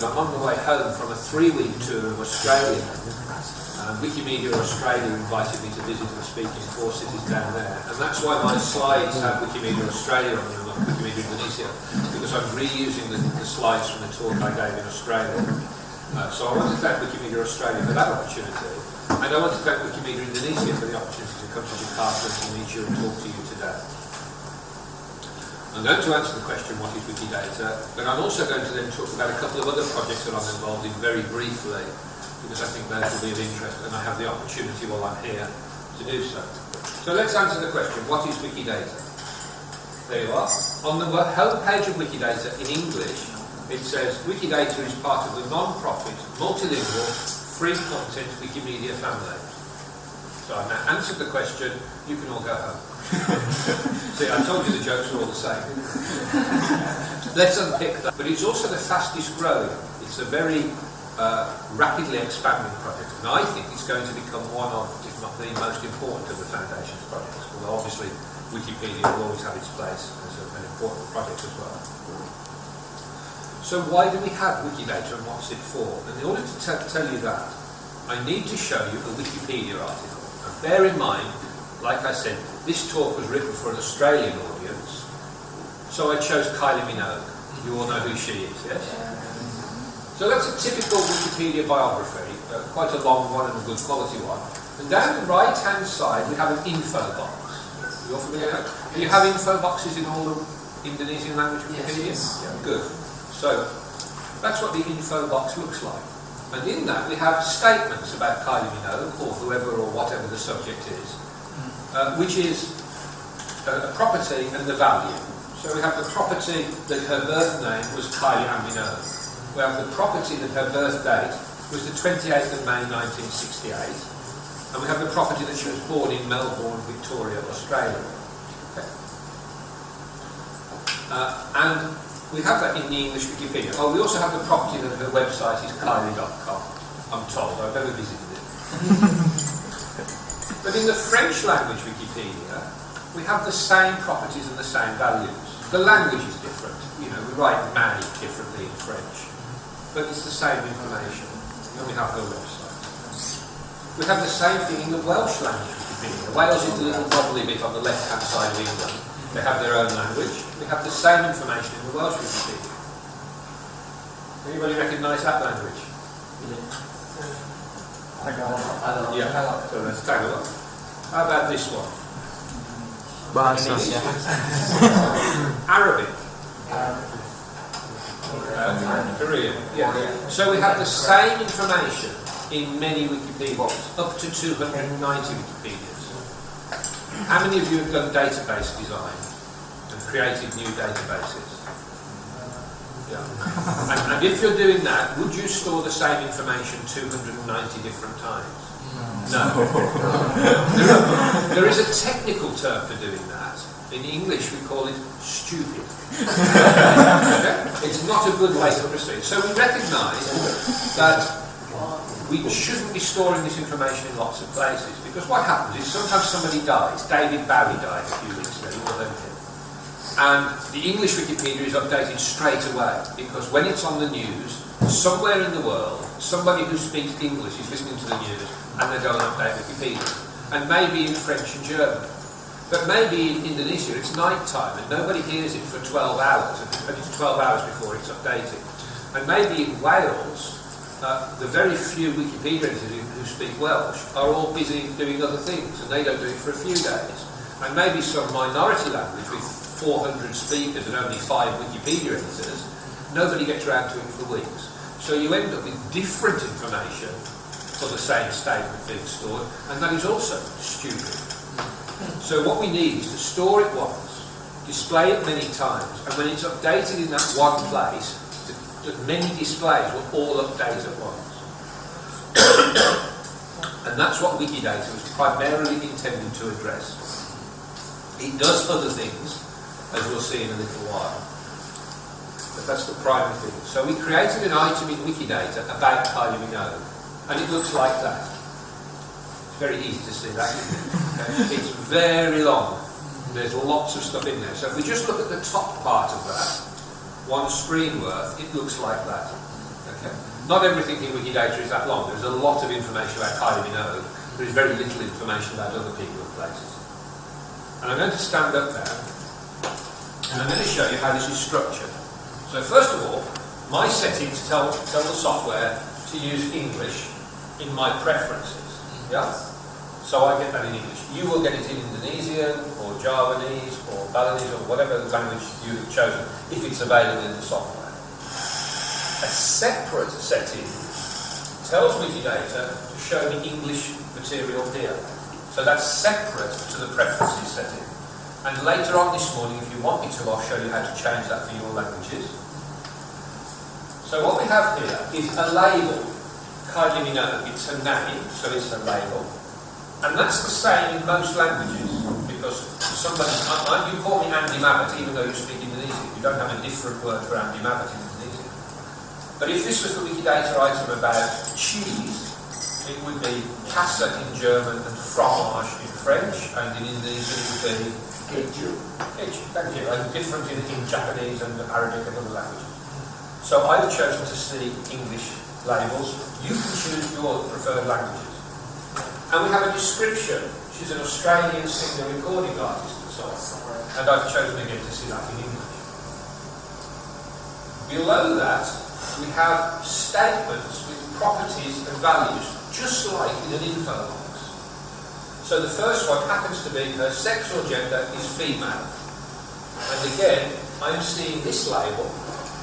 that I'm on the way home from a three-week tour of Australia. Um, Wikimedia Australia invited me to visit and speak in four cities down there. And that's why my slides have Wikimedia Australia on them, not Wikimedia Indonesia, because I'm reusing the, the slides from the talk I gave in Australia. Uh, so I want to thank Wikimedia Australia for that opportunity. And I want to thank Wikimedia Indonesia for the opportunity to come to Jakarta to meet you and talk to you today. I'm going to answer the question, what is Wikidata? But I'm also going to then talk about a couple of other projects that I'm involved in very briefly, because I think those will be of interest and I have the opportunity while I'm here to do so. So let's answer the question, what is Wikidata? There you are. On the home page of Wikidata in English, it says Wikidata is part of the non-profit, multilingual, free content Wikimedia family. So I've now answered the question, you can all go home. See, I told you the jokes are all the same. Let's unpick that. But it's also the fastest growing. It's a very uh, rapidly expanding project. And I think it's going to become one of, if not the most important of the Foundation's projects. Although obviously Wikipedia will always have its place as a, an important project as well. So why do we have Wikidata and what's it for? And in order to tell you that, I need to show you a Wikipedia article. And bear in mind, like I said, this talk was written for an Australian audience, so I chose Kylie Minogue. You all know who she is, yes? So that's a typical Wikipedia biography, uh, quite a long one and a good quality one. And down the right-hand side, we have an info box. You're familiar? Do you have info boxes in all the Indonesian language Wikipedia? Yes. Yeah, good. So that's what the info box looks like. And in that we have statements about Kylie Minogue, or whoever or whatever the subject is, uh, which is a, a property and the value. So we have the property that her birth name was Kylie Minogue. We have the property that her birth date was the 28th of May 1968. And we have the property that she was born in Melbourne, Victoria, Australia. Uh, and we have that in the English Wikipedia. Oh, we also have the property that her website is kylie.com. I'm told, I've never visited it. but in the French language Wikipedia, we have the same properties and the same values. The language is different. You know, we write May differently in French. But it's the same information. And we have her website. We have the same thing in the Welsh language Wikipedia. Wales is a little wobbly bit on the left-hand side of England. They have their own language. We have the same information in the Welsh Wikipedia. Anybody recognise that language? Tagalog. Yeah. So let's take a look. How about this one? Bahasa. Arabic. Uh, Korean. Yeah. So we have the same information in many Wikipedias, up to 290 Wikipedias. How many of you have done database design and created new databases? Yeah. And, and if you're doing that, would you store the same information 290 different times? No. there, are, there is a technical term for doing that. In English, we call it stupid. okay? It's not a good way to proceed. So we recognise that we shouldn't be storing this information in lots of places because what happens is sometimes somebody dies. David Bowie died a few weeks ago, you all know him. And the English Wikipedia is updated straight away because when it's on the news, somewhere in the world, somebody who speaks English is listening to the news and they go and update Wikipedia. And maybe in French and German. But maybe in Indonesia it's night time and nobody hears it for 12 hours, and it's 12 hours before it's updated. And maybe in Wales, uh, the very few Wikipedia editors who, who speak Welsh are all busy doing other things and they don't do it for a few days. And maybe some minority language with 400 speakers and only five Wikipedia editors, nobody gets around to it for weeks. So you end up with different information for the same statement being stored, and that is also stupid. So what we need is to store it once, display it many times, and when it's updated in that one place, that many displays will all update at once. and that's what Wikidata was primarily intended to address. It does other things, as we'll see in a little while. But that's the primary thing. So we created an item in Wikidata about Kylie Minogue, and it looks like that. It's very easy to see that? It's very long. There's lots of stuff in there. So if we just look at the top part of that, one screen worth, it looks like that. Okay. Not everything in Wikidata is that long. There's a lot of information about Kylie Minogue. There is very little information about other people and places. And I'm going to stand up now, and I'm going to show you how this is structured. So first of all, my settings tell, tell the software to use English in my preferences. Yeah? So I get that in English. You will get it in Indonesian or Javanese or Balinese or whatever language you have chosen if it's available in the software. A separate setting tells Wikidata to show me English material here. So that's separate to the preferences setting. And later on this morning, if you want me to, I'll show you how to change that for your languages. So what we have here is a label. It's a name, so it's a label. And that's the same in most languages, because somebody, you call me Andy Mabbett, even though you speak Indonesian, you don't have a different word for Andy Mabbett in Indonesian. but if this was the Wikidata item about cheese, it would be Käse in German and fromage in French, and in Indonesian it would be Thank you, and different in, in Japanese and Arabic and other languages. So I've chosen to see English labels. You can choose your preferred languages. And we have a description. She's an Australian singer recording artist and so on. And I've chosen again to see that in English. Below that, we have statements with properties and values, just like in an info. So the first one happens to be her sexual gender is female. And again, I'm seeing this label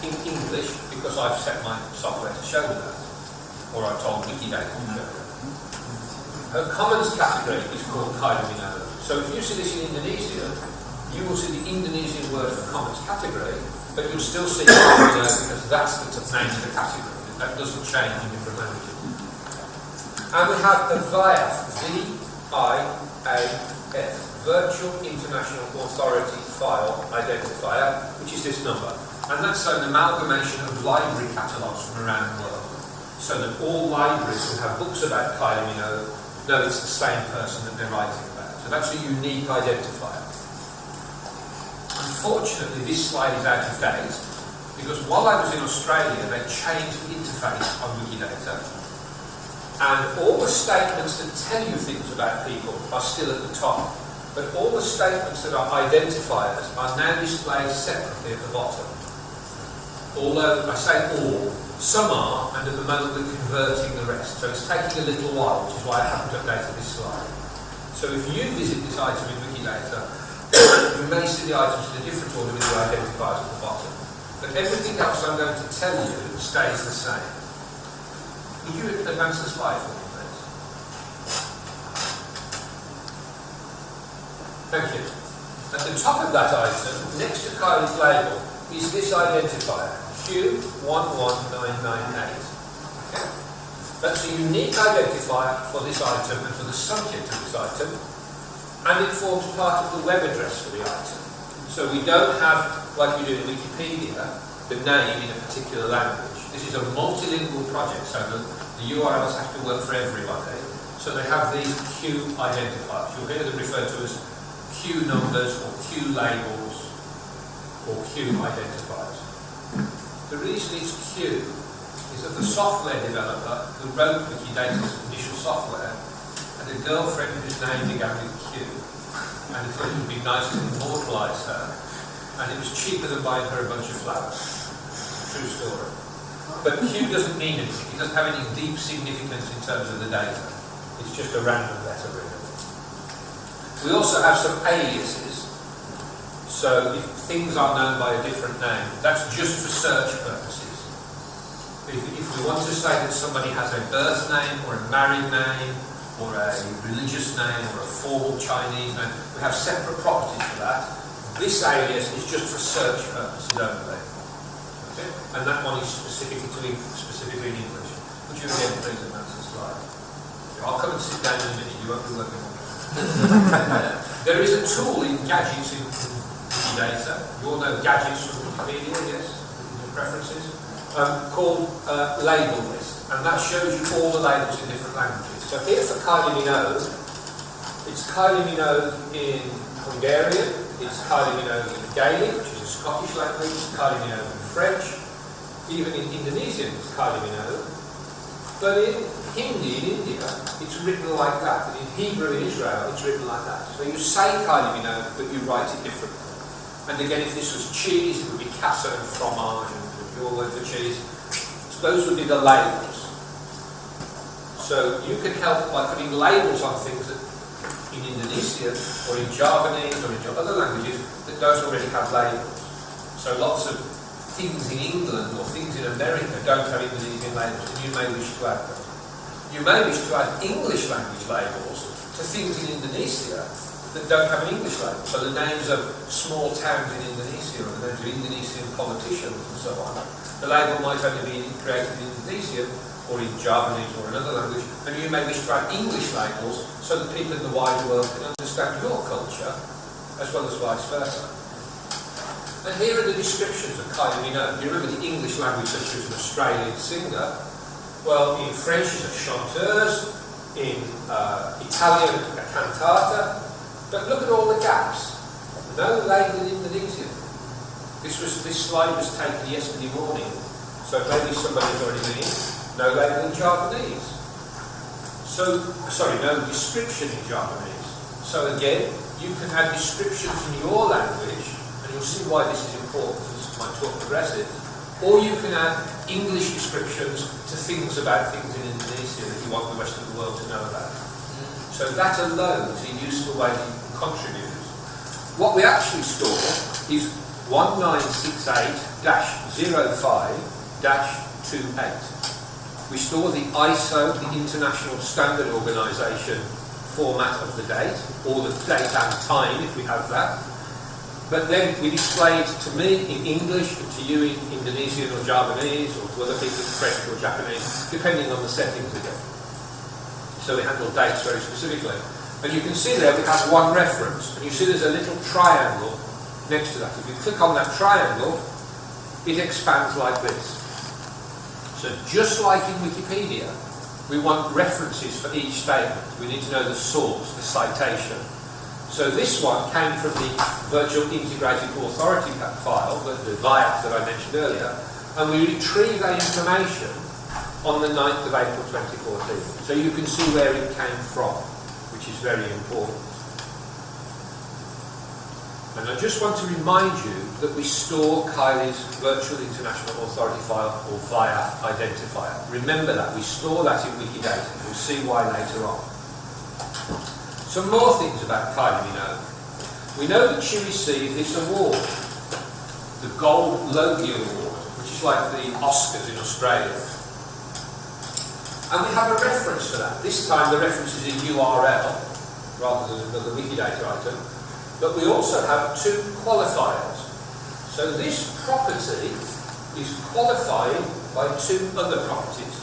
in English because I've set my software to show that. Or I've told Wikidata to show that. Her commons category is called Minogue. So if you see this in Indonesia, you will see the Indonesian word for commons category, but you'll still see it because that's the name of the category. That doesn't change in different languages. And we have a VIAF, V-I-A-F, Virtual International Authority File Identifier, which is this number. And that's an amalgamation of library catalogues from around the world. So that all libraries who have books about Kylie Minogue know it's the same person that they're writing about. So that's a unique identifier. Unfortunately, this slide is out of date because while I was in Australia, they changed the interface on Wikidata. And all the statements that tell you things about people are still at the top. But all the statements that are identifiers are now displayed separately at the bottom. Although I say all, some are, and at the moment we're converting the rest. So it's taking a little while, which is why I haven't updated this slide. So if you visit this item in Wikidata, you may see the items in a different order with the identifiers at the bottom. But everything else I'm going to tell you stays the same. You advance the slide for me, please? Thank you. At the top of that item, next to Kylie's label, is this identifier, Q11998. Okay? That's a unique identifier for this item and for the subject of this item, and it forms part of the web address for the item. So we don't have, like we do in Wikipedia, the name in a particular language. This is a multilingual project, so the, the URLs have to work for everybody. So they have these Q identifiers. You'll hear them referred to as Q numbers or Q labels or Q identifiers. The reason it's Q is that the software developer who wrote Wikidata's initial software had a girlfriend whose name began with Q and he thought it would be nice to immortalise her. And it was cheaper than buying her a bunch of flowers. True story. But Q doesn't mean anything. It doesn't have any deep significance in terms of the data. It's just a random letter, really. We also have some aliases. So if things are known by a different name, that's just for search purposes. If, if we want to say that somebody has a birth name or a married name or a religious name or a formal Chinese name. We have separate properties for that. This alias is just for search purposes only. Okay? And that one is specifically to specifically in English. Would you again please advance the slide? I'll come and sit down in a minute, you won't be working on There is a tool in gadgets in Wikidata. You all know gadgets from Wikipedia, yes? Preferences? Um, called uh, Label List. And that shows you all the labels in different languages. So here for Kylie Minogue, it's Kylie Minogue in Hungarian, it's Kylie Minogue in Gaelic, which is a Scottish language, Kylie Minogue in French, even in Indonesian it's Minogue. But in Hindi in India, it's written like that. And in Hebrew in Israel, it's written like that. So you say Kylie but you write it differently. And again, if this was cheese, it would be casa and fromage, and your word for cheese. So those would be the labels. So you can help by putting labels on things that in Indonesian or in Javanese or in other languages that don't already have labels. So lots of things in England or things in America don't have Indonesian labels, and you may wish to add them. You may wish to add English language labels to things in Indonesia that don't have an English label. So the names of small towns in Indonesia or the names of Indonesian politicians and so on. The label might only be created in Indonesian or in Javanese or another language, and you may wish to add English labels so that people in the wider world can understand your culture as well as vice versa. And here are the descriptions of Kylie Minogue. You remember the English language such as an Australian singer? Well, in French she's a chanteuse, in uh, Italian a cantata, but look at all the gaps. No label in Indonesian. This was this slide was taken yesterday morning, so maybe somebody's already been. In. No label in Japanese. So sorry, no description in Japanese. So again, you can have descriptions in your language you'll see why this is important as my talk progresses. Or you can add English descriptions to things about things in Indonesia that you want the rest of the world to know about. So that alone is a useful way can contribute. What we actually store is 1968-05-28. We store the ISO, the International Standard Organization format of the date, or the date and time if we have that, but then we display it to me in English, to you in Indonesian or Javanese, or to other people in French or Japanese, depending on the settings again. So we handle dates very specifically. And you can see there we have one reference, and you see there's a little triangle next to that. If you click on that triangle, it expands like this. So just like in Wikipedia, we want references for each statement. We need to know the source, the citation, so this one came from the Virtual Integrated Authority file, the, the VIAF that I mentioned earlier, and we retrieve that information on the 9th of April 2014. So you can see where it came from, which is very important. And I just want to remind you that we store Kylie's Virtual International Authority file, or VIAF identifier. Remember that, we store that in Wikidata. We'll see why later on. Some more things about Kylie Minogue. We know that she received this award, the Gold Logie Award, which is like the Oscars in Australia. And we have a reference for that. This time the reference is a URL rather than another Wikidata item. But we also have two qualifiers. So this property is qualified by two other properties.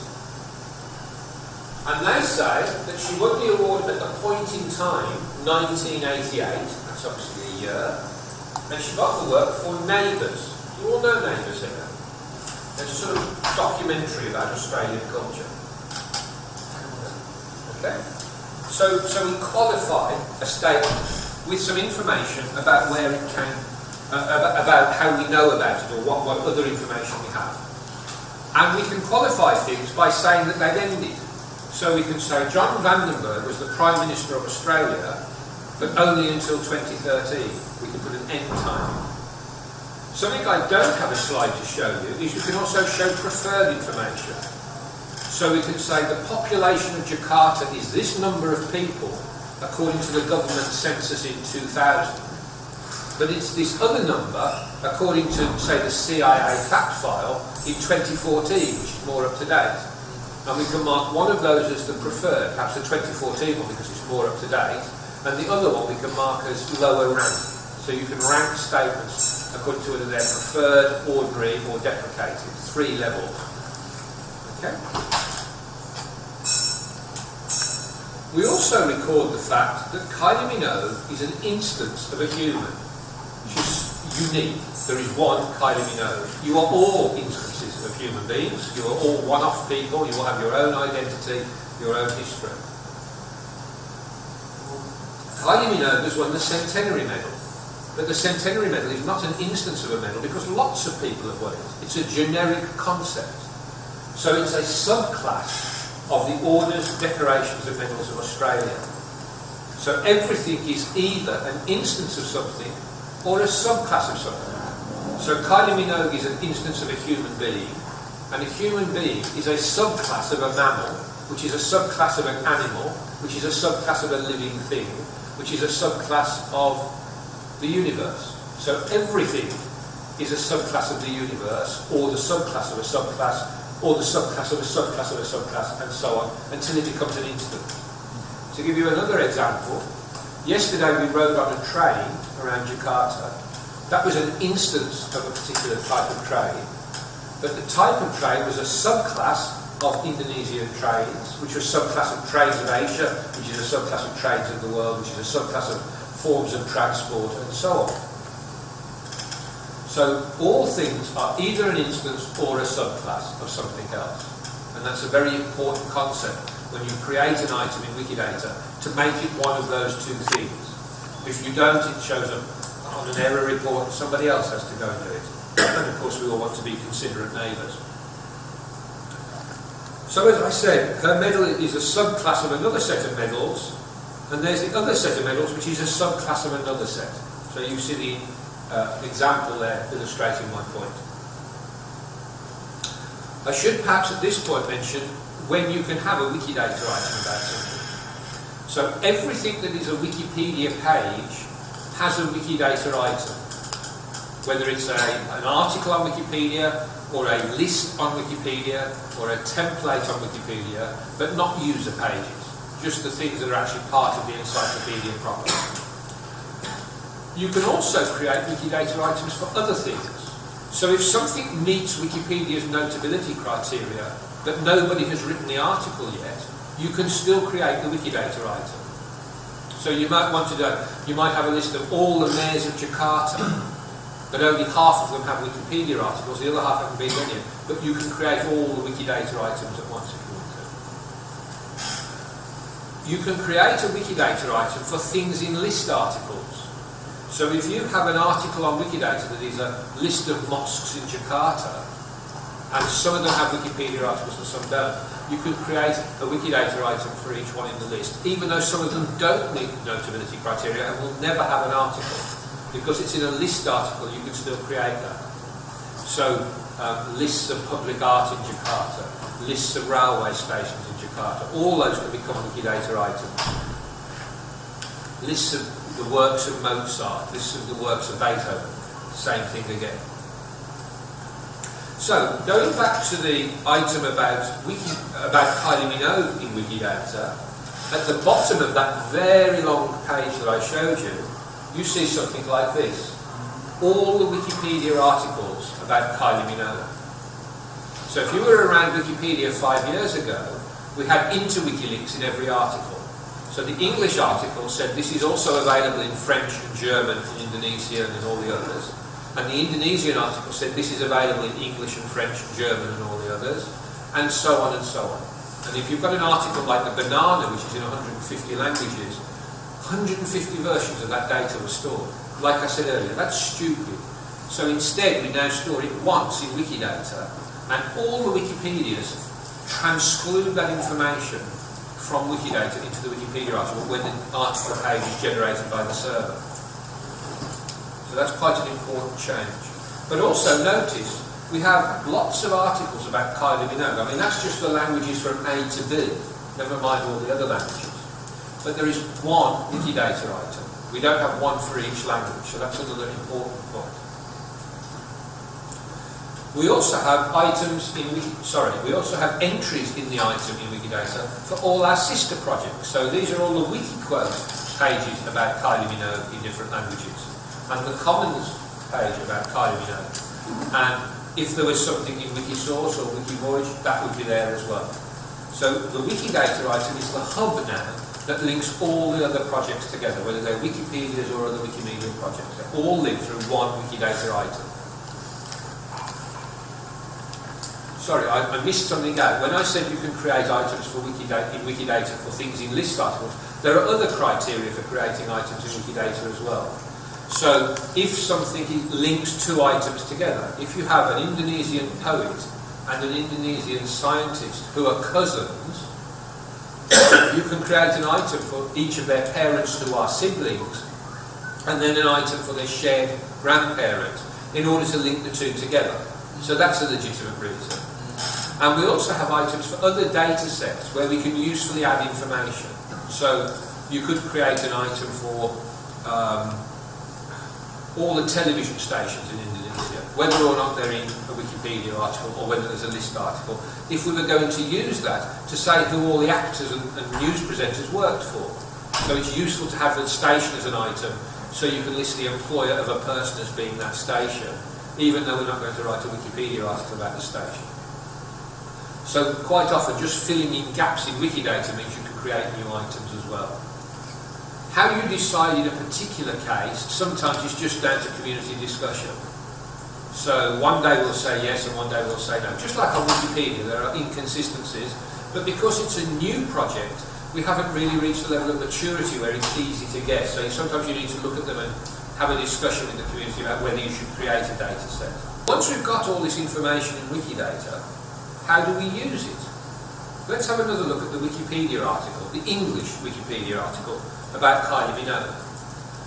And they say that she won the award at the point in time, 1988, that's obviously a year, and she got the work for Neighbours. You all know Neighbours here. It's a sort of documentary about Australian culture. Okay? So, so we qualify a statement with some information about where it came, uh, about how we know about it or what, what other information we have. And we can qualify things by saying that they've ended. So we can say John Vandenberg was the Prime Minister of Australia, but only until 2013. We can put an end time. Something I don't have a slide to show you is you can also show preferred information. So we can say the population of Jakarta is this number of people according to the government census in 2000. But it's this other number according to, say, the CIA fact file in 2014, which is more up to date and we can mark one of those as the preferred, perhaps the 2014 one because it's more up to date, and the other one we can mark as lower rank. So you can rank statements according to whether they're preferred, ordinary, or deprecated. Three levels. Okay? We also record the fact that Kylie Minogue is an instance of a human, which is unique. There is one Kylie Minogue. You are all instances human beings. You are all one-off people. You will have your own identity, your own history. Kylie Minogue has won the Centenary Medal. But the centenary medal is not an instance of a medal because lots of people have won it. It's a generic concept. So it's a subclass of the orders, decorations and medals of Australia. So everything is either an instance of something or a subclass of something. So Kylie Minogue is an instance of a human being, and a human being is a subclass of a mammal, which is a subclass of an animal, which is a subclass of a living thing, which is a subclass of the universe. So everything is a subclass of the universe, or the subclass of a subclass, or the subclass of a subclass of a subclass, and so on, until it becomes an instant. To give you another example, yesterday we rode on a train around Jakarta. That was an instance of a particular type of train, but the type of train was a subclass of Indonesian trains, which was a subclass of trains of Asia, which is a subclass of trains of the world, which is a subclass of forms of transport, and so on. So all things are either an instance or a subclass of something else. And that's a very important concept when you create an item in Wikidata to make it one of those two things. If you don't, it shows up on an error report somebody else has to go and do it. And of course we all want to be considerate neighbours. So as I said, her medal is a subclass of another set of medals and there's the other set of medals, which is a subclass of another set. So you see the uh, example there illustrating my point. I should perhaps at this point mention when you can have a Wikidata item about something. So everything that is a Wikipedia page has a Wikidata item. Whether it's a, an article on Wikipedia, or a list on Wikipedia, or a template on Wikipedia, but not user pages just the things that are actually part of the encyclopedia proper. You can also create Wikidata items for other things. So if something meets Wikipedia's notability criteria, but nobody has written the article yet, you can still create the Wikidata item. So you might want to do, you might have a list of all the mayors of Jakarta, but only half of them have Wikipedia articles, the other half haven't been done yet. But you can create all the Wikidata items at once if you want to. You can create a Wikidata item for things in list articles. So if you have an article on Wikidata that is a list of mosques in Jakarta, and some of them have Wikipedia articles and some don't, you can create a Wikidata item for each one in the list, even though some of them don't meet notability criteria and will never have an article. Because it's in a list article, you can still create that. So, um, lists of public art in Jakarta, lists of railway stations in Jakarta. All those can become Wikidata items. Lists of the works of Mozart, lists of the works of Beethoven, same thing again. So, going back to the item about Wiki, about Kylie Minogue in Wikidata, at the bottom of that very long page that I showed you, you see something like this. All the Wikipedia articles about Kylie Minogue. So if you were around Wikipedia five years ago, we had interwiki links in every article. So the English article said this is also available in French and German and Indonesian and all the others. And the Indonesian article said this is available in English and French and German and all the others. And so on and so on. And if you've got an article like the banana, which is in 150 languages, 150 versions of that data were stored. Like I said earlier, that's stupid. So instead, we now store it once in Wikidata, and all the Wikipedias transclude that information from Wikidata into the Wikipedia article when the article page is generated by the server. So that's quite an important change. But also notice, we have lots of articles about Kylie Minogue. I mean, that's just the languages from A to B, never mind all the other languages. But there is one Wikidata item. We don't have one for each language, so that's another important point. We also have items in, sorry, we also have entries in the item in Wikidata for all our sister projects. So these are all the Wikiquote pages about Kylie Minogue in different languages. And the Commons page about Kylie Minogue. And if there was something in Wikisource or Wikivoyage, that would be there as well. So the Wikidata item is the hub now that links all the other projects together, whether they're Wikipedias or other Wikimedia projects. They're all linked through one Wikidata item. sorry, I, I, missed something out. When I said you can create items for Wikidata, in Wikidata for things in list articles, there are other criteria for creating items in Wikidata as well. So if something links two items together, if you have an Indonesian poet and an Indonesian scientist who are cousins, you can create an item for each of their parents who are siblings, and then an item for their shared grandparent, in order to link the two together. So that's a legitimate reason. And we also have items for other data sets where we can usefully add information. So you could create an item for um, all the television stations in Indonesia, whether or not they're in a Wikipedia article or whether there's a list article, if we were going to use that to say who all the actors and, and news presenters worked for. So it's useful to have the station as an item so you can list the employer of a person as being that station, even though we're not going to write a Wikipedia article about the station. So quite often just filling in gaps in Wikidata means you can create new items as well. How you decide in a particular case, sometimes it's just down to community discussion. So one day we'll say yes and one day we'll say no. Just like on Wikipedia, there are inconsistencies, but because it's a new project, we haven't really reached the level of maturity where it's easy to guess. So sometimes you need to look at them and have a discussion with the community about whether you should create a data set. Once we've got all this information in Wikidata, how do we use it? Let's have another look at the Wikipedia article, the English Wikipedia article about Kylie Minogue.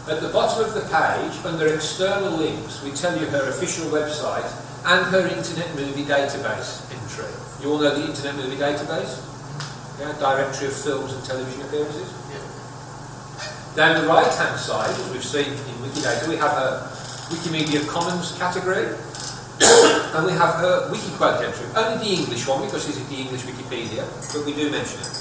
At the bottom of the page, under external links, we tell you her official website and her Internet Movie Database entry. You all know the Internet Movie Database? Yeah, directory of films and television appearances? Yeah. Down the right-hand side, as we've seen in Wikidata, we have a Wikimedia Commons category, and we have her Wikiquote entry. Only the English one, because this is the English Wikipedia, but we do mention it.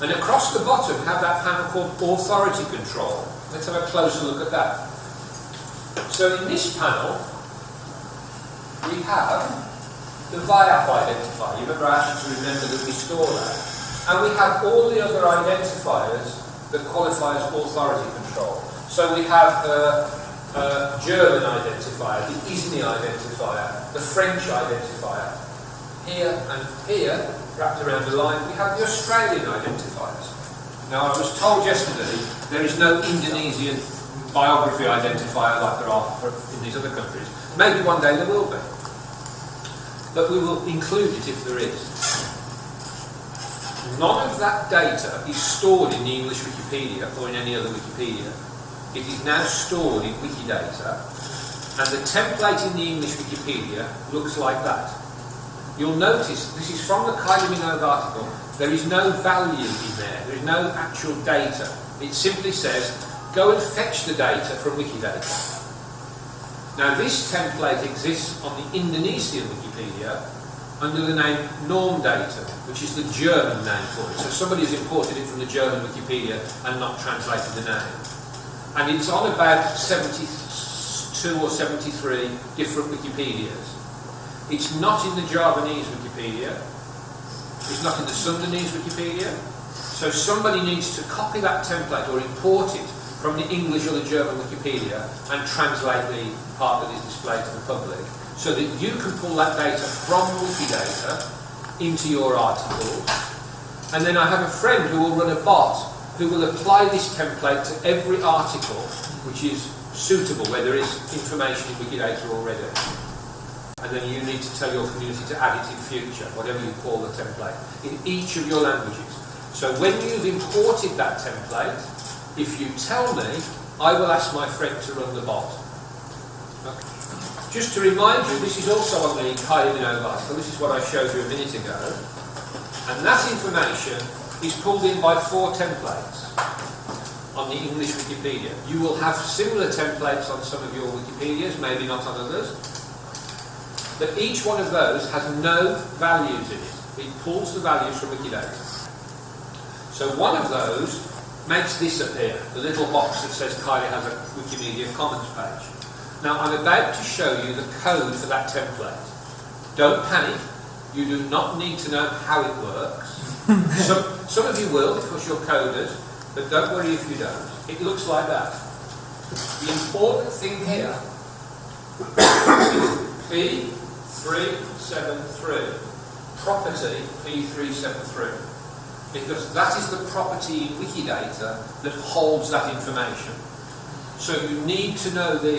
And across the bottom, we have that panel called Authority Control. Let's have a closer look at that. So in this panel, we have the VIAF identifier. You remember I asked you to remember that we store that. And we have all the other identifiers that qualify as authority control. So we have the uh, German identifier, the ISNI identifier, the French identifier. Here and here, wrapped around the line, we have the Australian identifiers. Now, I was told yesterday there is no Indonesian biography identifier like there are in these other countries. Maybe one day there will be. But we will include it if there is. None of that data is stored in the English Wikipedia or in any other Wikipedia. It is now stored in Wikidata, and the template in the English Wikipedia looks like that. You'll notice, this is from the Kylie Minogue article, there is no value in there, there is no actual data. It simply says, go and fetch the data from Wikidata. Now this template exists on the Indonesian Wikipedia under the name Normdata, which is the German name for it. So somebody has imported it from the German Wikipedia and not translated the name. And it's on about 72 or 73 different Wikipedias. It's not in the Javanese Wikipedia. It's not in the Sundanese Wikipedia. So somebody needs to copy that template or import it from the English or the German Wikipedia and translate the part that is displayed to the public so that you can pull that data from Wikidata into your article. And then I have a friend who will run a bot who will apply this template to every article which is suitable, where there is information in Wikidata already. And then you need to tell your community to add it in future, whatever you call the template, in each of your languages. So when you've imported that template, if you tell me, I will ask my friend to run the bot. Okay. Just to remind you, this is also on the Kylie Minogue article, this is what I showed you a minute ago. And that information is pulled in by four templates on the English Wikipedia. You will have similar templates on some of your Wikipedias, maybe not on others. But each one of those has no values in it. It pulls the values from Wikidata. So one of those makes this appear, the little box that says Kylie has a Wikimedia Commons page. Now I'm about to show you the code for that template. Don't panic, you do not need to know how it works. some, some of you will because you're coders, but don't worry if you don't. It looks like that. The important thing here is P373, property P373, because that is the property in Wikidata that holds that information. So you need to know the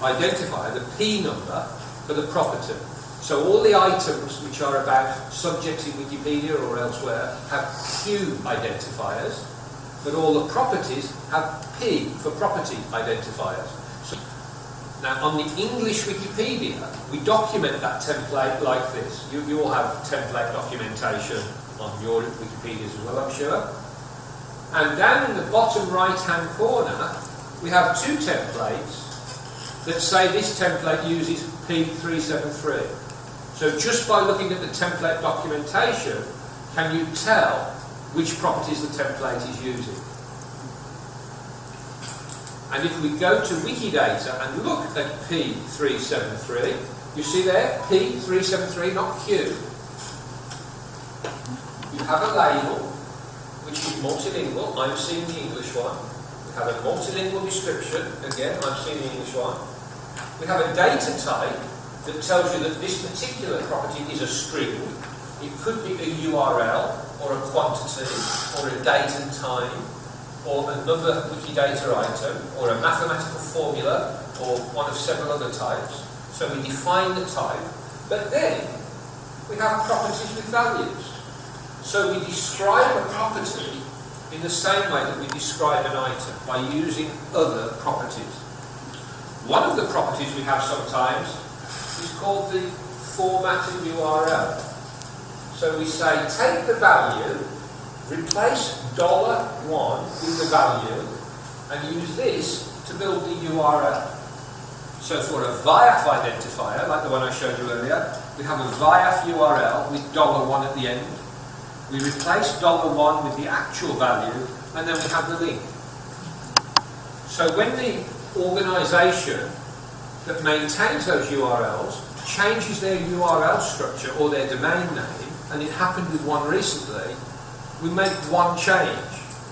identifier, the P number, for the property. So all the items which are about subjects in Wikipedia or elsewhere have Q identifiers, but all the properties have P for property identifiers. Now on the English Wikipedia, we document that template like this. You, you all have template documentation on your Wikipedias as well, I'm sure. And down in the bottom right hand corner, we have two templates that say this template uses P373. So just by looking at the template documentation, can you tell which properties the template is using? And if we go to Wikidata and look at P373, you see there, P373, not Q. You have a label, which is multilingual. I'm seeing the English one. We have a multilingual description. Again, I'm seeing the English one. We have a data type that tells you that this particular property is a string. It could be a URL, or a quantity, or a date and time, or another Wikidata item, or a mathematical formula, or one of several other types. So we define the type, but then we have properties with values. So we describe a property in the same way that we describe an item, by using other properties. One of the properties we have sometimes is called the formatting URL. So we say, take the value, replace dollar $1 with the value, and use this to build the URL. So for a VIAF identifier, like the one I showed you earlier, we have a VIAF URL with dollar $1 at the end. We replace dollar $1 with the actual value, and then we have the link. So when the organisation that maintains those URLs changes their URL structure or their domain name, and it happened with one recently, we make one change.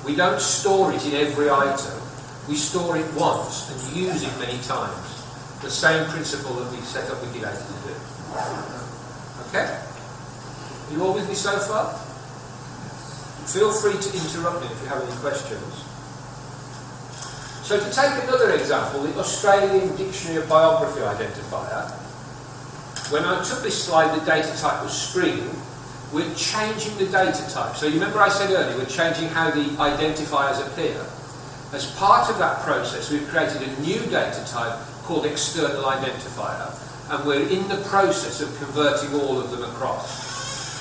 We don't store it in every item. We store it once and use it many times. The same principle that we set up Wikidata to do. Okay? You all with me so far? Feel free to interrupt me if you have any questions. So to take another example, the Australian Dictionary of Biography identifier, when I took this slide, the data type was string, we're changing the data type. So you remember I said earlier, we're changing how the identifiers appear. As part of that process, we've created a new data type called external identifier, and we're in the process of converting all of them across.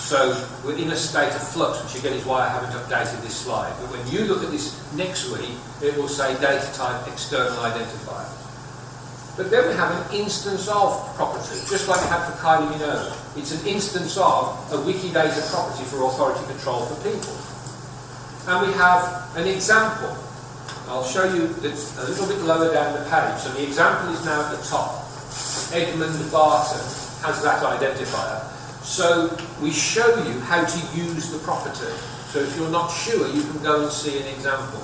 So we're in a state of flux, which again is why I haven't updated this slide. But when you look at this next week, it will say data type external identifier. But then we have an instance of property, just like we had for Kylie Minogue. It's an instance of a Wikidata property for authority control for people. And we have an example. I'll show you that's a little bit lower down the page. So the example is now at the top. Edmund Barton has that identifier. So we show you how to use the property. So if you're not sure, you can go and see an example.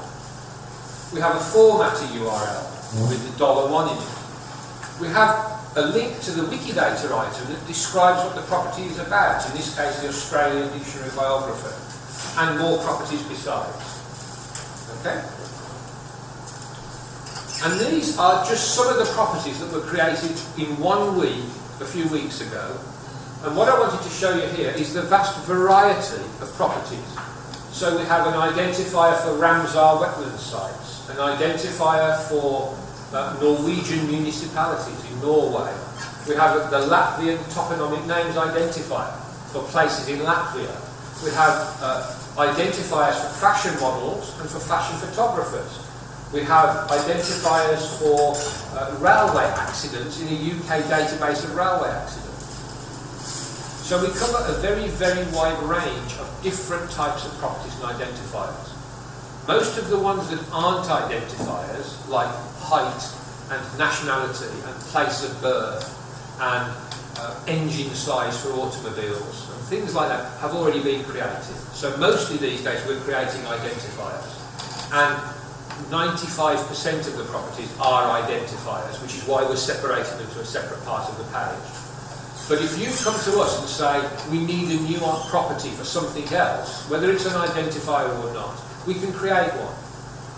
We have a formatter URL with the dollar one in it we have a link to the Wikidata item that describes what the property is about, in this case the Australian Dictionary Biographer, and more properties besides. Okay? And these are just some of the properties that were created in one week, a few weeks ago. And what I wanted to show you here is the vast variety of properties. So we have an identifier for Ramsar wetland sites, an identifier for uh, Norwegian municipalities in Norway. We have the Latvian toponomic names identifier for places in Latvia. We have uh, identifiers for fashion models and for fashion photographers. We have identifiers for uh, railway accidents in a UK database of railway accidents. So we cover a very, very wide range of different types of properties and identifiers. Most of the ones that aren't identifiers, like height and nationality and place of birth and uh, engine size for automobiles and things like that have already been created. So mostly these days we're creating identifiers. And 95% of the properties are identifiers, which is why we're separating them to a separate part of the page. But if you come to us and say, we need a new property for something else, whether it's an identifier or not, we can create one.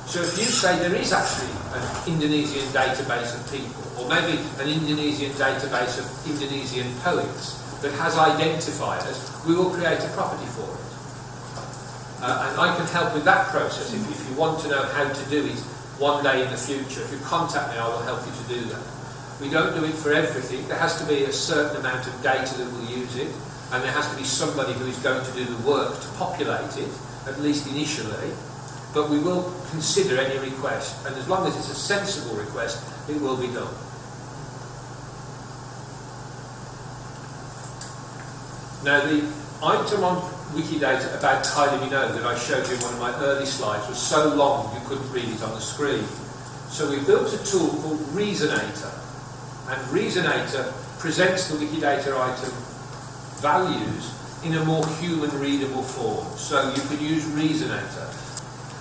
So if you say there is actually an Indonesian database of people, or maybe an Indonesian database of Indonesian poets that has identifiers, we will create a property for it. Uh, and I can help with that process if, if you want to know how to do it one day in the future. If you contact me, I will help you to do that. We don't do it for everything. There has to be a certain amount of data that will use it, and there has to be somebody who is going to do the work to populate it, at least initially but we will consider any request, and as long as it's a sensible request, it will be done. Now, the item on Wikidata about Kylie Minogue that I showed you in one of my early slides was so long you couldn't read it on the screen. So we built a tool called Reasonator, and Reasonator presents the Wikidata item values in a more human readable form. So you could use Reasonator.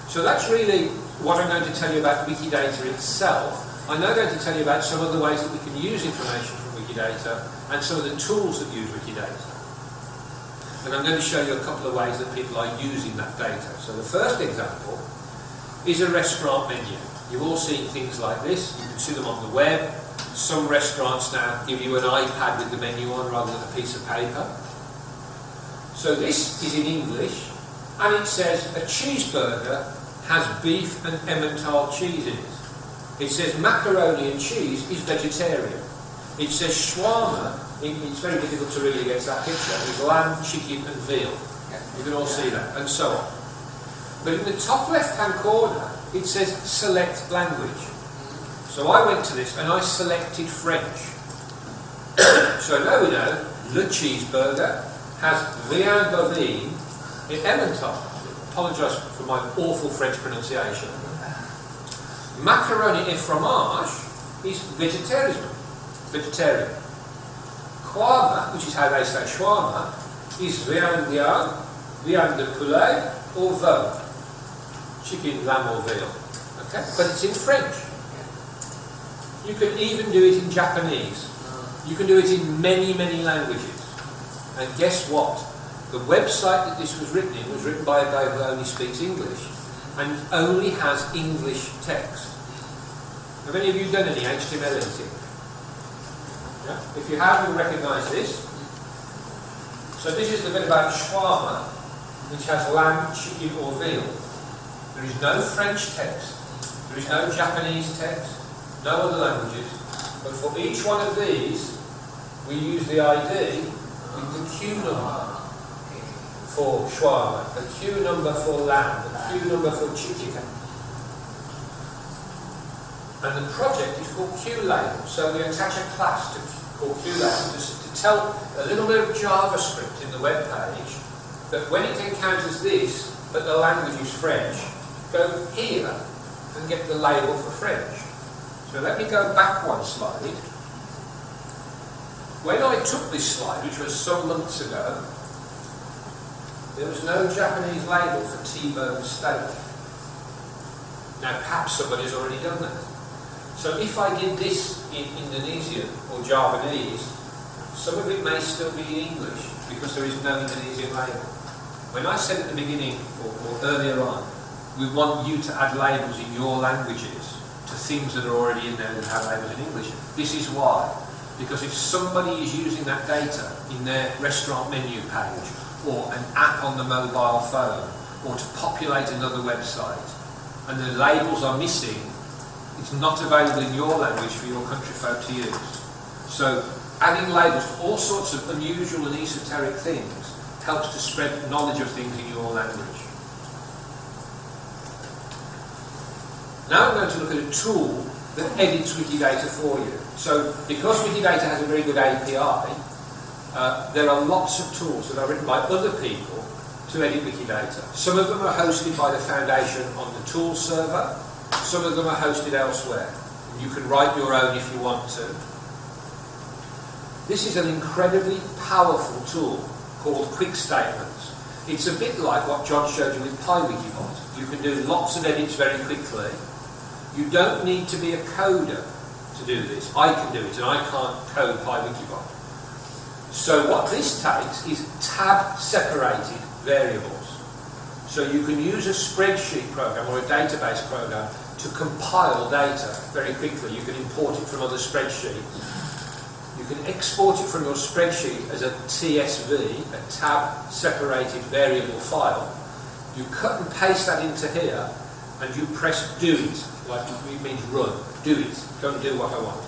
So that's really what I'm going to tell you about Wikidata itself. I'm now going to tell you about some of the ways that we can use information from Wikidata and some of the tools that use Wikidata. And I'm going to show you a couple of ways that people are using that data. So the first example is a restaurant menu. You've all seen things like this. You can see them on the web. Some restaurants now give you an iPad with the menu on rather than a piece of paper. So this is in English, and it says a cheeseburger has beef and Emmental cheese in it. It says macaroni and cheese is vegetarian. It says shawarma, it's very difficult to really get that picture, with lamb, chicken and veal. You can all see that, and so on. But in the top left-hand corner, it says select language. So I went to this and I selected French. so now we know the cheeseburger has viande bovine in Emmental apologise for my awful French pronunciation. Macaroni et fromage is vegetarian. Vegetarian. Kwama, which is how they say shawarma, is viande viande, viande de poulet or veau. Chicken, lamb or veal. Okay? But it's in French. You can even do it in Japanese. You can do it in many, many languages. And guess what? The website that this was written in was written by a guy who only speaks English and only has English text. Have any of you done any HTML editing? Yeah? If you have, you'll recognise this. So this is the bit about shawarma, which has lamb, chicken or veal. There is no French text. There is no Japanese text. No other languages. But for each one of these, we use the ID the Q number for shawarma, the Q number for lamb, the Q number for chicken. And the project is called QLabel. So we attach a class to, called QLabel to, to tell a little bit of JavaScript in the web page that when it encounters this, but the language is French, go here and get the label for French. So let me go back one slide. When I took this slide, which was some months ago, there was no Japanese label for T-bone steak. Now perhaps somebody's already done that. So if I did this in Indonesian or Javanese, some of it may still be in English because there is no Indonesian label. When I said at the beginning or, or earlier on, we want you to add labels in your languages to things that are already in there that have labels in English. This is why. Because if somebody is using that data in their restaurant menu page or an app on the mobile phone or to populate another website and the labels are missing, it's not available in your language for your country folk to use. So adding labels to all sorts of unusual and esoteric things helps to spread knowledge of things in your language. Now I'm going to look at a tool that edits Wikidata for you. So because Wikidata has a very good API, uh, there are lots of tools that are written by other people to edit Wikidata. Some of them are hosted by the Foundation on the tool server, some of them are hosted elsewhere. You can write your own if you want to. This is an incredibly powerful tool called Quick Statements. It's a bit like what John showed you with PyWikibot. You can do lots of edits very quickly. You don't need to be a coder to do this. I can do it, and I can't code PyWikibot. So what this takes is tab separated variables. So you can use a spreadsheet program or a database program to compile data very quickly. You can import it from other spreadsheets. You can export it from your spreadsheet as a TSV, a tab separated variable file. You cut and paste that into here and you press do it, like it means run, do it, go and do what I want.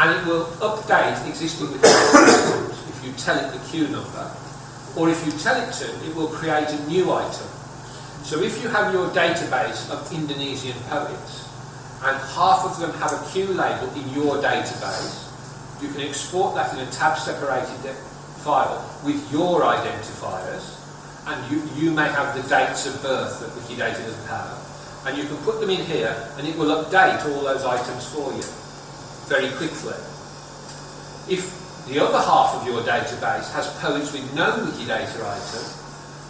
And it will update existing systems if you tell it the Q number, or if you tell it to, it will create a new item. So if you have your database of Indonesian poets, and half of them have a queue label in your database, you can export that in a tab separated file with your identifiers, and you, you may have the dates of birth that Wikidata doesn't have, and you can put them in here, and it will update all those items for you very quickly. If the other half of your database has poets with no Wikidata item,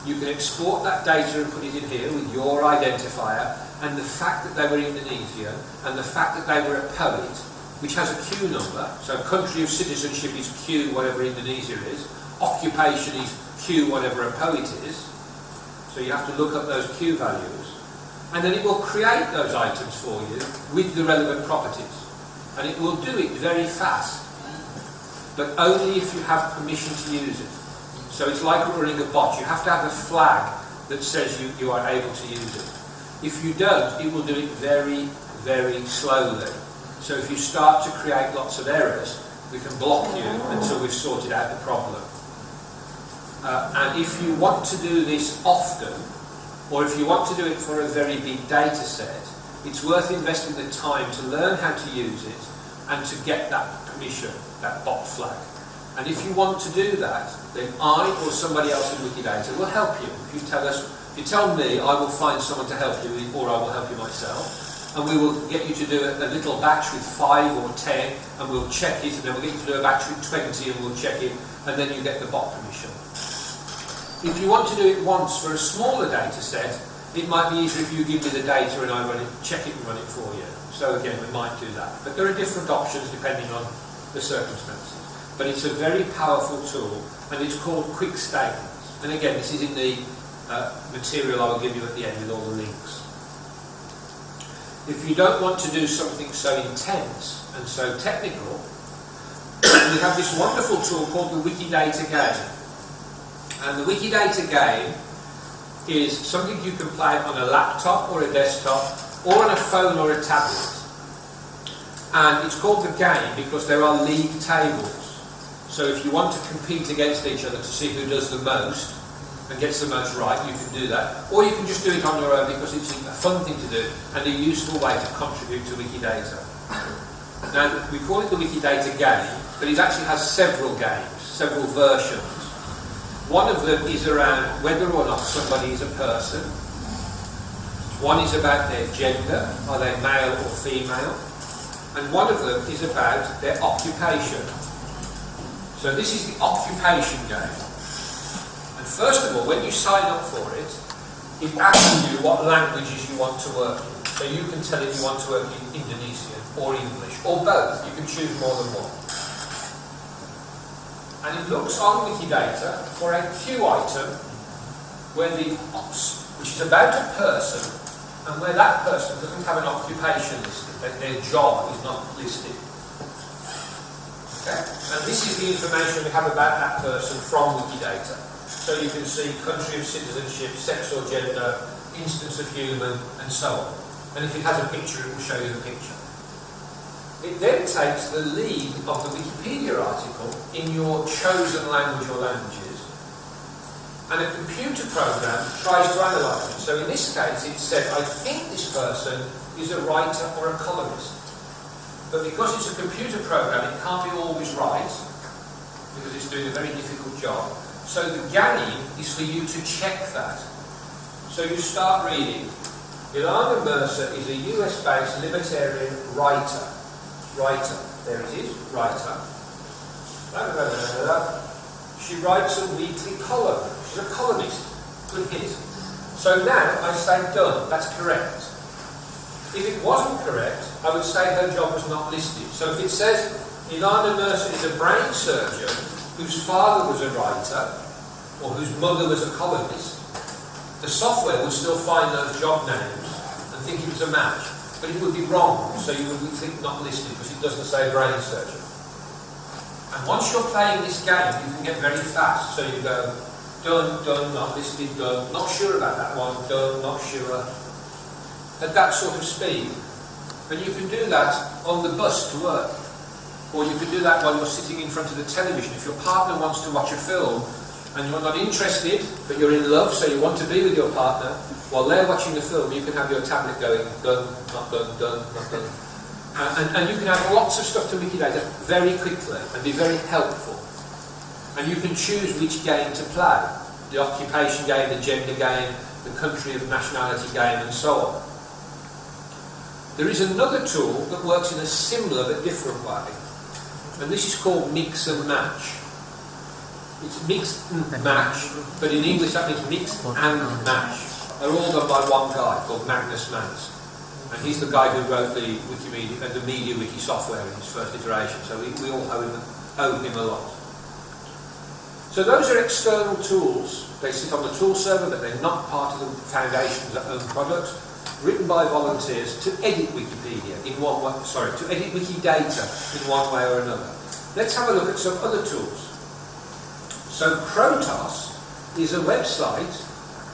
you can export that data and put it in here with your identifier, and the fact that they were Indonesian, and the fact that they were a poet, which has a Q number, so country of citizenship is Q, whatever Indonesia is, occupation is Q, whatever a poet is, so you have to look up those Q values, and then it will create those items for you with the relevant properties and it will do it very fast, but only if you have permission to use it. So it's like running a bot. You have to have a flag that says you, you are able to use it. If you don't, it will do it very, very slowly. So if you start to create lots of errors, we can block you until we've sorted out the problem. Uh, and if you want to do this often, or if you want to do it for a very big data set, it's worth investing the time to learn how to use it and to get that permission, that bot flag. And if you want to do that, then I or somebody else in Wikidata will help you. If you tell us, if you tell me, I will find someone to help you, or I will help you myself. And we will get you to do a, little batch with five or ten, and we'll check it, and then we'll get you to do a batch with 20, and we'll check it, and then you get the bot permission. If you want to do it once for a smaller data set, it might be easier if you give me the data and I run it, check it and run it for you. So again, we might do that. But there are different options depending on the circumstances. But it's a very powerful tool and it's called Quick Statements. And again, this is in the uh, material I will give you at the end with all the links. If you don't want to do something so intense and so technical, we have this wonderful tool called the Wikidata Game. And the Wikidata Game is something you can play on a laptop or a desktop or on a phone or a tablet. And it's called the game because there are league tables. So if you want to compete against each other to see who does the most and gets the most right, you can do that. Or you can just do it on your own because it's a fun thing to do and a useful way to contribute to Wikidata. Now, we call it the Wikidata game, but it actually has several games, several versions. One of them is around whether or not somebody is a person. One is about their gender, are they male or female? And one of them is about their occupation. So this is the occupation game. And first of all, when you sign up for it, it asks you what languages you want to work in. So you can tell it you want to work in Indonesian or English, or both. You can choose more than one and it looks on Wikidata for a Q item where the which is about a person and where that person doesn't have an occupation listed, that their job is not listed. Okay? And this is the information we have about that person from Wikidata. So you can see country of citizenship, sex or gender, instance of human, and so on. And if it has a picture, it will show you the picture. It then takes the lead of the Wikipedia article in your chosen language or languages, and a computer program tries to analyse it. So in this case, it said, I think this person is a writer or a columnist. But because it's a computer program, it can't be always right, because it's doing a very difficult job. So the game is for you to check that. So you start reading. Ilana Mercer is a US-based libertarian writer writer. There it is, writer. She writes a weekly column. She's a columnist. Good hit. So now I say done. That's correct. If it wasn't correct, I would say her job was not listed. So if it says Ilana Mercer is a brain surgeon whose father was a writer or whose mother was a columnist, the software would still find those job names and think it was a match, but it would be wrong, so you would think not listed because it doesn't say brain surgeon. And once you're playing this game, you can get very fast, so you go, done, done, not listed, done, not sure about that one, done, not sure. At that sort of speed. And you can do that on the bus to work. Or you can do that while you're sitting in front of the television. If your partner wants to watch a film and you're not interested, but you're in love, so you want to be with your partner, while they're watching the film, you can have your tablet going, done, not done, done, not done. And, and, you can add lots of stuff to Wikidata very quickly and be very helpful. And you can choose which game to play. The occupation game, the gender game, the country of nationality game, and so on. There is another tool that works in a similar but different way, and this is called mix and match. It's mix and match, but in English that means mix and match. They're all done by one guy called Magnus Manske. And he's the guy who wrote the Wikimedia, uh, the MediaWiki software in its first iteration, so we, we all owe him, owe him a lot. So those are external tools. They sit on the tool server, but they're not part of the foundation's own product written by volunteers to edit Wikipedia in one way, sorry, to edit Wikidata in one way or another. Let's have a look at some other tools. So Crotos is a website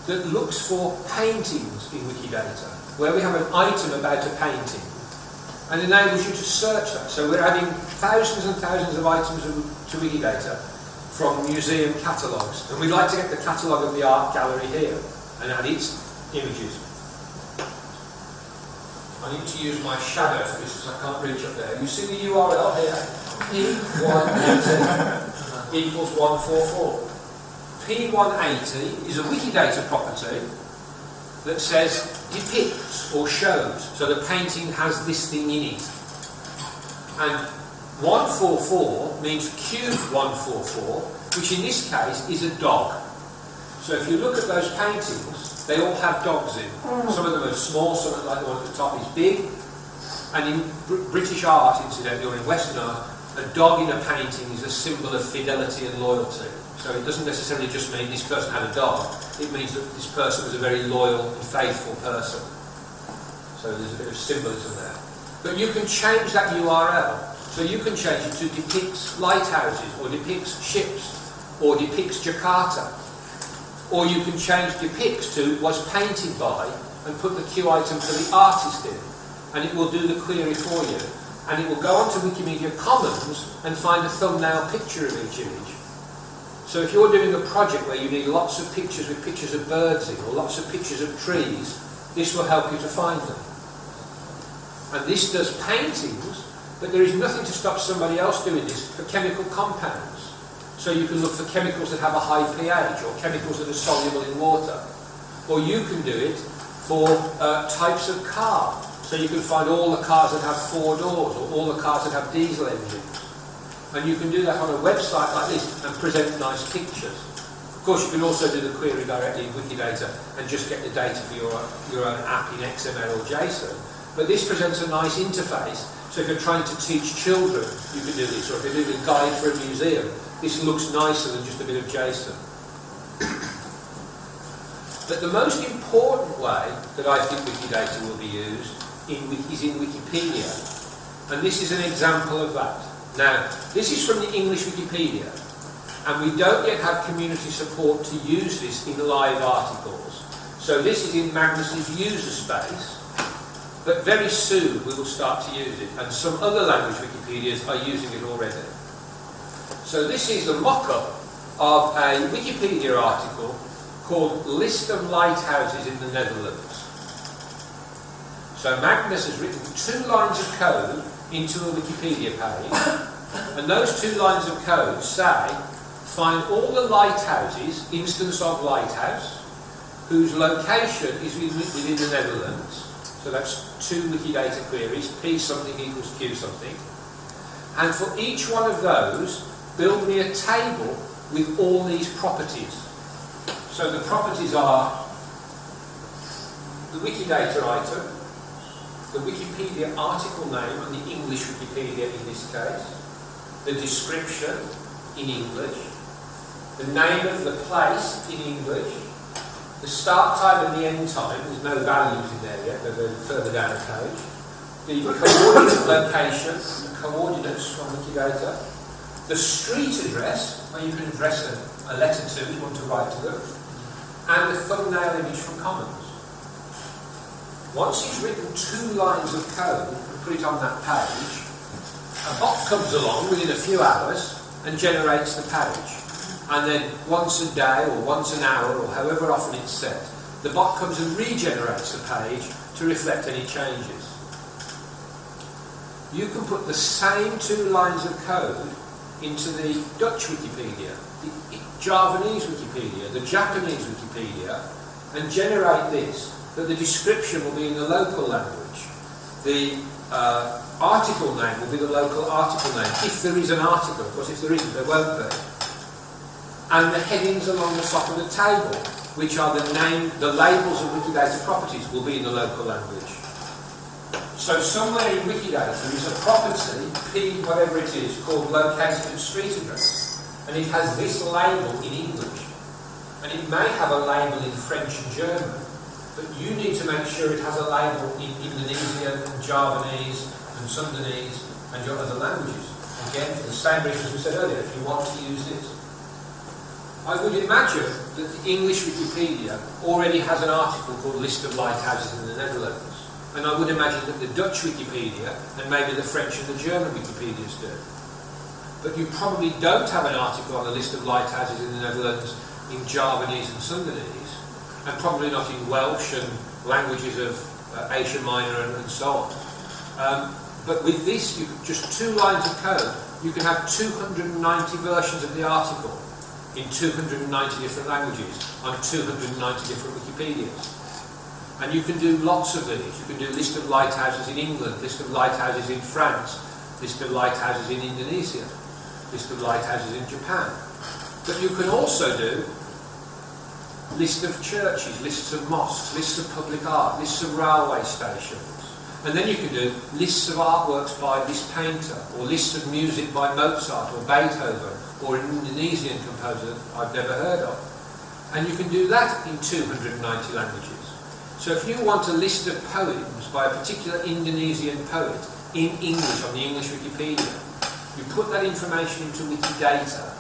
that looks for paintings in Wikidata, where we have an item about a painting and enables you to search that. So we're adding thousands and thousands of items to Wikidata from museum catalogues. And we'd like to get the catalogue of the art gallery here and add its images. I need to use my shadow for this because I can't reach up there. You see the URL here? P180 equals 144. P180 is a Wikidata property that says depicts or shows. So the painting has this thing in it. And 144 means cube 144, which in this case is a dog. So if you look at those paintings, they all have dogs in. Mm. Some of them are small, some of them, like the one at the top is big. And in Br British art, incidentally, or in Western art, a dog in a painting is a symbol of fidelity and loyalty. So it doesn't necessarily just mean this person had a dog. It means that this person was a very loyal and faithful person. So there's a bit of symbolism there. But you can change that URL. So you can change it to depicts lighthouses, or depicts ships, or depicts Jakarta, or you can change depicts to was painted by and put the Q item for the artist in. And it will do the query for you. And it will go onto Wikimedia Commons and find a thumbnail picture of each image. So if you're doing a project where you need lots of pictures with pictures of birds in, or lots of pictures of trees, this will help you to find them. And this does paintings, but there is nothing to stop somebody else doing this for chemical compounds. So you can look for chemicals that have a high pH or chemicals that are soluble in water. Or you can do it for uh, types of car. So you can find all the cars that have four doors or all the cars that have diesel engines. And you can do that on a website like this and present nice pictures. Of course, you can also do the query directly in Wikidata and just get the data for your, your own app in XML or JSON. But this presents a nice interface. So if you're trying to teach children, you can do this. Or if you're doing a guide for a museum, this looks nicer than just a bit of JSON. but the most important way that I think Wikidata will be used in, is in Wikipedia. And this is an example of that. Now, this is from the English Wikipedia, and we don't yet have community support to use this in live articles. So this is in Magnus's user space, but very soon we will start to use it, and some other language Wikipedias are using it already. So this is a mock-up of a Wikipedia article called List of Lighthouses in the Netherlands. So Magnus has written two lines of code into a Wikipedia page, and those two lines of code say, find all the lighthouses, instance of lighthouse, whose location is within the Netherlands. So that's two Wikidata queries, P something equals Q something. And for each one of those, build me a table with all these properties. So the properties are the Wikidata item, the Wikipedia article name and the English Wikipedia in this case, the description in English, the name of the place in English, The start time and the end time, there's no values in there yet, but they're further down the page. The coordinate location, the coordinates from Wikidata. The street address, where you can address a, a letter to if you want to write to them. And the thumbnail image from Commons. Once he's written two lines of code and put it on that page, a bot comes along within a few hours and generates the page. And then once a day or once an hour or however often it's set, the bot comes and regenerates the page to reflect any changes. You can put the same two lines of code into the Dutch Wikipedia, the Javanese Wikipedia, the Japanese Wikipedia, and generate this that the description will be in the local language. The uh, article name will be the local article name, if there is an article. Of course, if there isn't, there won't be. And the headings along the top of the table, which are the name, the labels of Wikidata properties, will be in the local language. So somewhere in Wikidata there is a property, P whatever it is, called located at street address. And it has this label in English. And it may have a label in French and German, but you need to make sure it has a label in Indonesian and Javanese and Sundanese and your other languages. Again, for the same reasons we said earlier, if you want to use this. I would imagine that the English Wikipedia already has an article called List of Lighthouses in the Netherlands. And I would imagine that the Dutch Wikipedia and maybe the French and the German Wikipedias do. But you probably don't have an article on the list of lighthouses in the Netherlands in Javanese and Sundanese and probably not in Welsh and languages of uh, Asia Minor and, and so on. Um, but with this, you just two lines of code, you can have 290 versions of the article in 290 different languages on 290 different Wikipedias. And you can do lots of these. You can do list of lighthouses in England, list of lighthouses in France, list of lighthouses in Indonesia, list of lighthouses in Japan. But you can also do list of churches, lists of mosques, lists of public art, lists of railway stations. And then you can do lists of artworks by this painter, or lists of music by Mozart or Beethoven, or an Indonesian composer I've never heard of. And you can do that in 290 languages. So if you want a list of poems by a particular Indonesian poet in English on the English Wikipedia, you put that information into Wikidata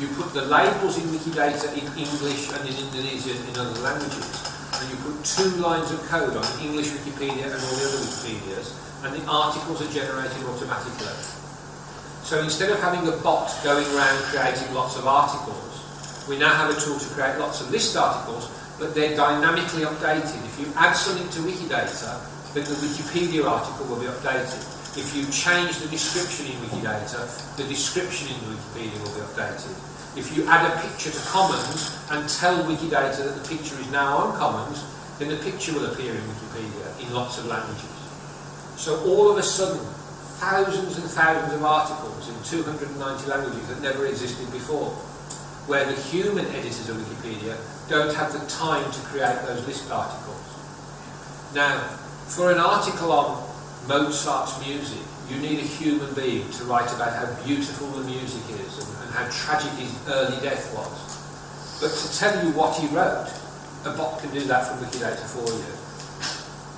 you put the labels in Wikidata in English and in Indonesian in other languages, and you put two lines of code on English Wikipedia and all the other Wikipedias, and the articles are generated automatically. So instead of having a bot going around creating lots of articles, we now have a tool to create lots of list articles, but they're dynamically updated. If you add something to Wikidata, then the Wikipedia article will be updated. If you change the description in Wikidata, the description in Wikipedia will be updated. If you add a picture to Commons and tell Wikidata that the picture is now on Commons, then the picture will appear in Wikipedia in lots of languages. So all of a sudden, thousands and thousands of articles in 290 languages that never existed before, where the human editors of Wikipedia don't have the time to create those list articles. Now, for an article on Mozart's music, you need a human being to write about how beautiful the music is and, and how tragic his early death was. But to tell you what he wrote, a bot can do that from Wikidata for you.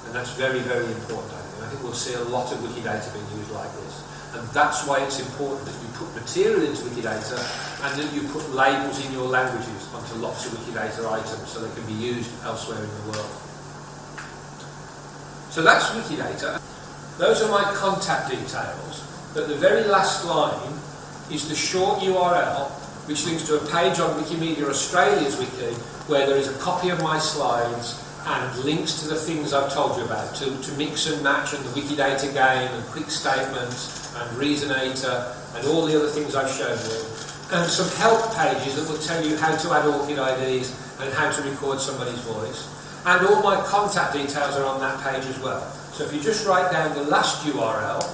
And that's very, very important, I think. I think we'll see a lot of Wikidata being used like this. And that's why it's important that you put material into Wikidata and that you put labels in your languages onto lots of Wikidata items so they can be used elsewhere in the world. So that's Wikidata. Those are my contact details, but the very last line is the short URL which links to a page on Wikimedia Australia's wiki where there is a copy of my slides and links to the things I've told you about, to, to mix and match and the Wikidata game and quick statements and Reasonator and all the other things I've shown you. And some help pages that will tell you how to add ORCID IDs and how to record somebody's voice. And all my contact details are on that page as well. So if you just write down the last URL,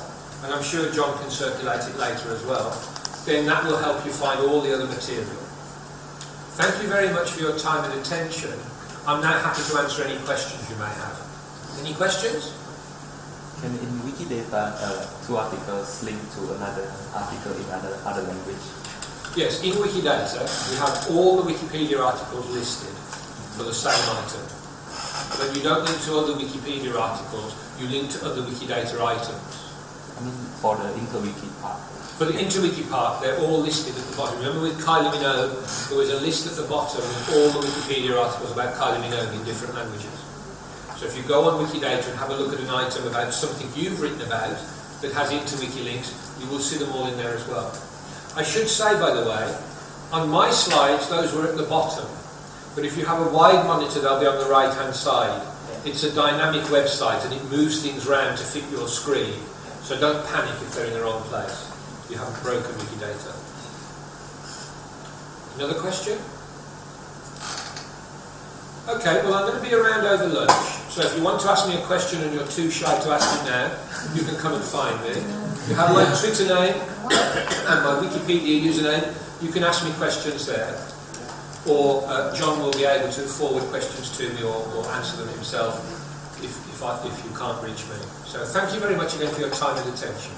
and I'm sure John can circulate it later as well, then that will help you find all the other material. Thank you very much for your time and attention. I'm now happy to answer any questions you may have. Any questions? Can in Wikidata uh, two articles link to another article in another, other language? Yes, in Wikidata we have all the Wikipedia articles listed for the same item. When you don't link to other Wikipedia articles, you link to other Wikidata items. I mean, for the interwiki part. For the InterWiki part, they're all listed at the bottom. Remember with Kylie Minogue, there was a list at the bottom of all the Wikipedia articles about Kylie Minogue in different languages. So if you go on Wikidata and have a look at an item about something you've written about that has InterWiki links, you will see them all in there as well. I should say, by the way, on my slides, those were at the bottom. But if you have a wide monitor, they'll be on the right-hand side. It's a dynamic website and it moves things around to fit your screen. So don't panic if they're in the wrong place. You haven't broken Wikidata. Another question? Okay, well I'm going to be around over lunch. So if you want to ask me a question and you're too shy to ask it now, you can come and find me. You have my Twitter name and my Wikipedia username. You can ask me questions there. Or uh, John will be able to forward questions to me or, or answer them himself if, if, I, if you can't reach me. So thank you very much again for your time and attention.